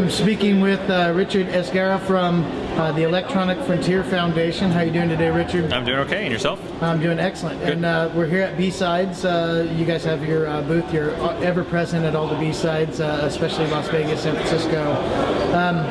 I'm speaking with uh, Richard Esguerra from uh, the Electronic Frontier Foundation. How are you doing today, Richard? I'm doing okay, and yourself? I'm doing excellent. Good. And uh, we're here at B-Sides. Uh, you guys have your uh, booth. You're ever present at all the B-Sides, uh, especially Las Vegas, San Francisco. Um,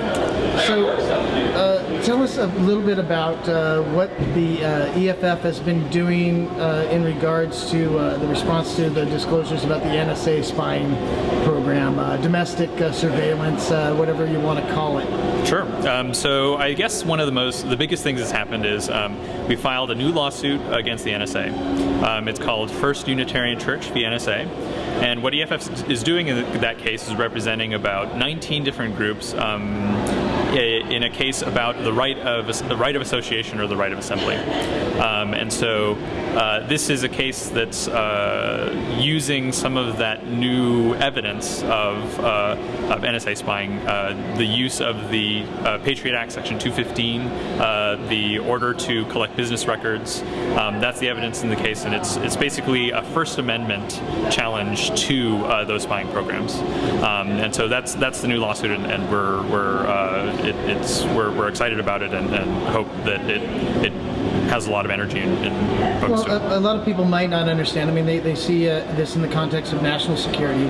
so uh, tell us a little bit about uh, what the uh, EFF has been doing uh, in regards to uh, the response to the disclosures about the NSA spying program, uh, domestic uh, surveillance, whatever you want to call it. Sure. Um, so I guess one of the most, the biggest things that's happened is um, we filed a new lawsuit against the NSA. Um, it's called First Unitarian Church v. NSA. And what EFF is doing in that case is representing about 19 different groups um, in a case about the right of the right of association or the right of assembly. Um, and so uh, this is a case that's uh, using some of that new evidence of, uh, of NSA spying, uh, the use of the uh, Patriot Act Section 215, uh, the order to collect business records. Um, that's the evidence in the case, and it's it's basically a First Amendment challenge to those spying programs. Um, and so that's that's the new lawsuit, and, and we're we're it, it's we're, we're excited about it and, and hope that it it has a lot of energy in, in Well, a, a, lot of people might not understand. I mean, they, they see uh, this in the context of national security.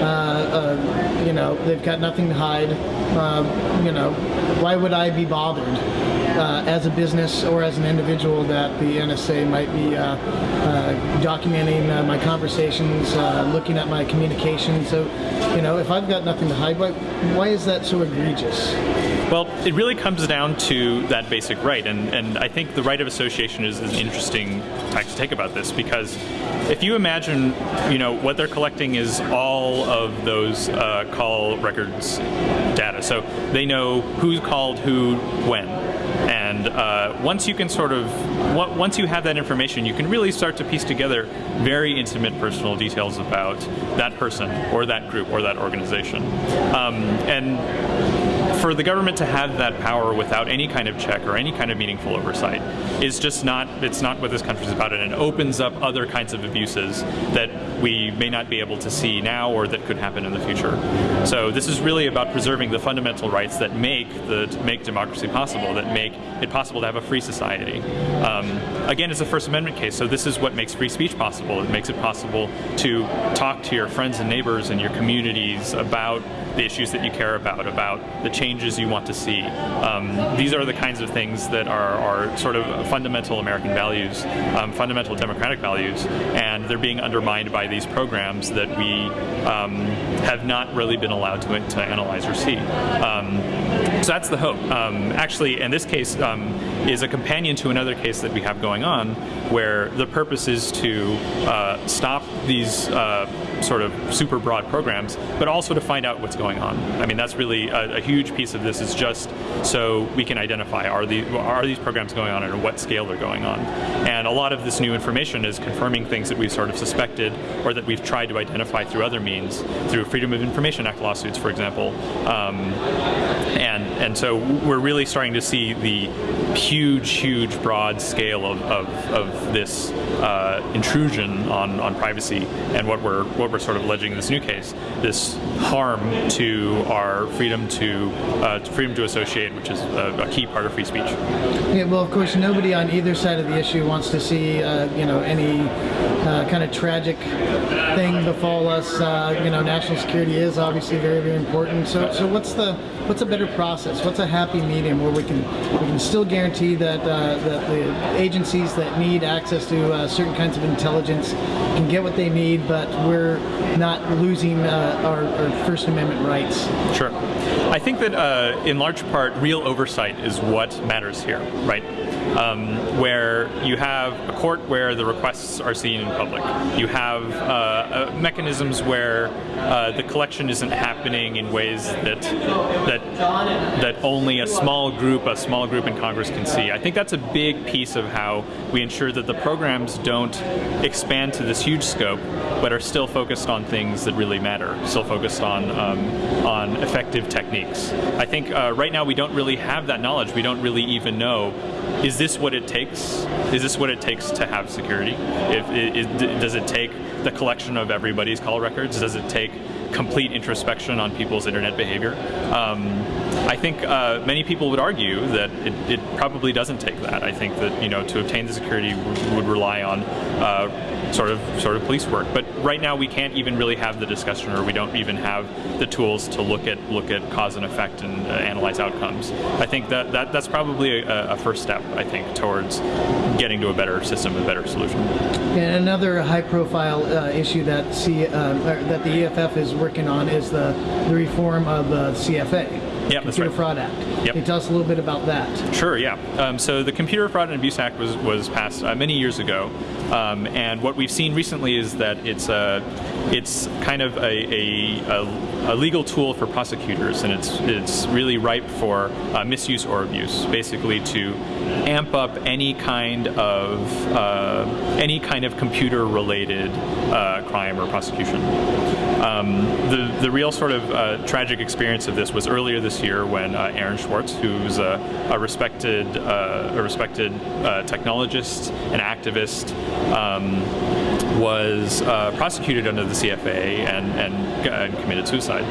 Uh, uh, you know, they've got nothing to hide. Uh, you know, why would I be bothered? Uh, as a business or as an individual that the NSA might be uh, uh, documenting uh, my conversations, uh, looking at my communications. So, you know, if I've got nothing to hide, why, why is that so egregious? Well, it really comes down to that basic right, and, and I think the right of association is, is an interesting tack to take about this because if you imagine, you know, what they're collecting is all of those uh, call records data. So they know who called who when. And uh, once you can sort of, once you have that information, you can really start to piece together very intimate personal details about that person or that group or that organization. Um, and for the government to have that power without any kind of check or any kind of meaningful oversight is just not, it's not what this country is about and it opens up other kinds of abuses that we may not be able to see now or that could happen in the future. So this is really about preserving the fundamental rights that make the make democracy possible, that make it possible to have a free society. Um, again, it's a First Amendment case, so this is what makes free speech possible. It makes it possible to talk to your friends and neighbors and your communities about the issues that you care about, about the changes you want to see. Um, these are the kinds of things that are, are sort of fundamental American values, um, fundamental democratic values, and they're being undermined by these programs that we um, have not really been allowed to, to analyze or see. Um, so that's the hope. Um, actually, in this case, um, is a companion to another case that we have going on, where the purpose is to uh, stop these uh, sort of super broad programs, but also to find out what's going on. I mean, that's really a, a, huge piece of this is just so we can identify are, the, are these programs going on and at what scale they're going on. And a lot of this new information is confirming things that we've sort of suspected or that we've tried to identify through other means, through Freedom of Information Act lawsuits, for example. Um, and, and so we're really starting to see the huge, huge, broad scale of, of, of this uh, intrusion on, on privacy and what we're, what we're sort of alleging in this new case, this harm to our freedom to, uh, freedom to associate, which is a, a, key part of free speech. Yeah, well, of course, nobody on either side of the issue wants to see, uh, you know, any uh, kind of tragic thing befall us. Uh, you know, national security is obviously very, very important. So, so what's the what's a better process? What's a happy medium where we can we can still guarantee that uh, that the agencies that need access to uh, certain kinds of intelligence can get what they need, but we're not losing uh, our, our, First Amendment rights. Sure. I think that uh, in large part, real oversight is what matters here, right? Um, where you have a court where the requests are seen in public. You have uh, uh, mechanisms where uh, the collection isn't happening in ways that that that only a small group, a small group in Congress can see. I think that's a big piece of how we ensure that the programs don't expand to this huge scope, but are still focused on things that really matter. Still focused on um, on effective techniques. I think uh, right now we don't really have that knowledge. We don't really even know is this what it takes? Is this what it takes to have security? If, does it take the collection of everybody's call records? Does it take complete introspection on people's internet behavior? Um, I think uh, many people would argue that it, it, probably doesn't take that. I think that you know to obtain the security would rely on uh, sort of sort of police work. But right now we can't even really have the discussion, or we don't even have the tools to look at look at cause and effect and uh, analyze outcomes. I think that, that that's probably a, a, first step. I think towards getting to a better system, a better solution. And another high-profile uh, issue that C, uh, that the EFF is working on is the, the reform of the CFAA. Yeah, Computer right. Fraud Act. Yep. Can you tell us a little bit about that? Sure, yeah. Um, so the Computer Fraud and Abuse Act was, was passed uh, many years ago, um, and what we've seen recently is that it's a, it's kind of a, a, a legal tool for prosecutors, and it's it's really ripe for uh, misuse or abuse, basically to amp up any kind of uh, any kind of computer-related uh, crime or prosecution. Um, the the real sort of uh, tragic experience of this was earlier this year when uh, Aaron Swartz, who's a, a respected uh, a respected uh, technologist, and activist, um, was uh, prosecuted under the CFAA and and, and committed suicide.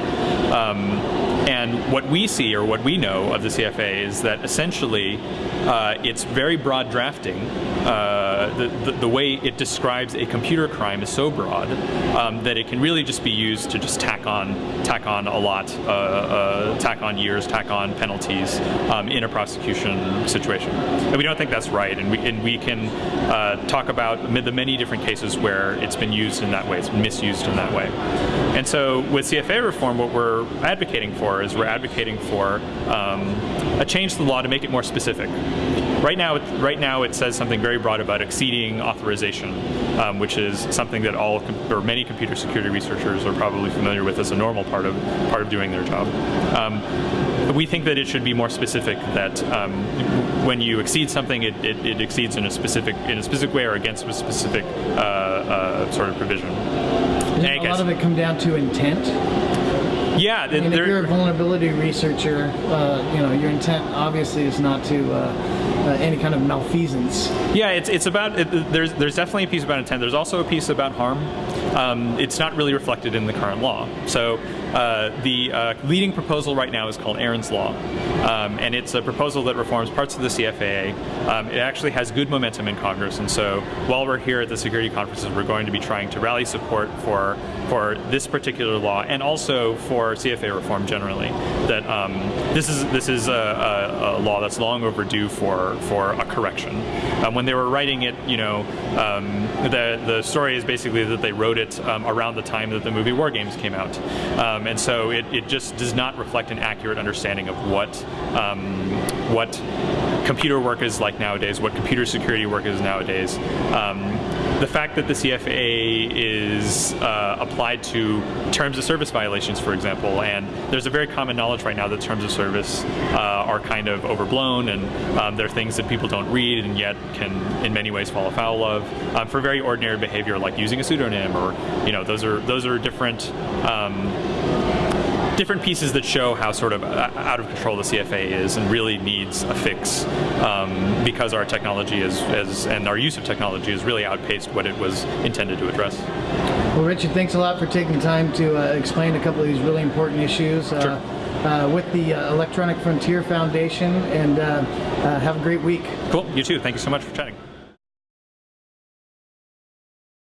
Um, and what we see, or what we know of the CFAA, is that essentially uh, it's very broad drafting. Uh, the, the, the, way it describes a computer crime is so broad um, that it can really just be used to just tack on, tack on a lot, uh, uh tack on years, tack on penalties um, in a prosecution situation. And we don't think that's right, and we, and we can uh, talk about the many different cases where it's been used in that way, it's been misused in that way. And so with CFAA reform, what we're advocating for is we're advocating for um, a change to the law to make it more specific. Right now, right now it says something very broad about exceeding authorization, um, which is something that all or many computer security researchers are probably familiar with as a normal part of part of doing their job. Um, we think that it should be more specific. That um, when you exceed something, it, it, it, exceeds in a specific in a specific way or against a specific uh, uh, sort of provision. Doesn't a lot of it come down to intent? Yeah, if you're a vulnerability researcher, uh, you know your intent obviously is not to uh, uh, any kind of malfeasance. Yeah, it's it's about it, there's there's definitely a piece about intent. There's also a piece about harm. Um, it's not really reflected in the current law. So uh, the uh, leading proposal right now is called Aaron's Law, um, and it's a proposal that reforms parts of the CFAA. Um, it actually has good momentum in Congress, and so while we're here at the security conferences, we're going to be trying to rally support for for this particular law and also for CFAA reform generally. That um, this is this is a, a, a, law that's long overdue for for a correction. Um, when they were writing it, you know, um, the the story is basically that they wrote it um, around the time that the movie War Games came out. Um, and so it, it just does not reflect an accurate understanding of what um, what computer work is like nowadays, what computer security work is nowadays. Um, the fact that the CFAA is uh, applied to terms of service violations, for example, and there's a very common knowledge right now that terms of service uh, are kind of overblown and um, they're things that people don't read and yet can in many ways fall afoul of um, for very ordinary behavior like using a pseudonym or you know those are those are different um, different pieces that show how sort of uh, out of control the CFAA is and really needs a fix um, because our technology is, is, and our use of technology has really outpaced what it was intended to address. Well, Richard, thanks a lot for taking time to uh, explain a couple of these really important issues. Uh, sure. Uh, with the uh, Electronic Frontier Foundation, and uh, have a great week. Cool. You too. Thank you so much for chatting.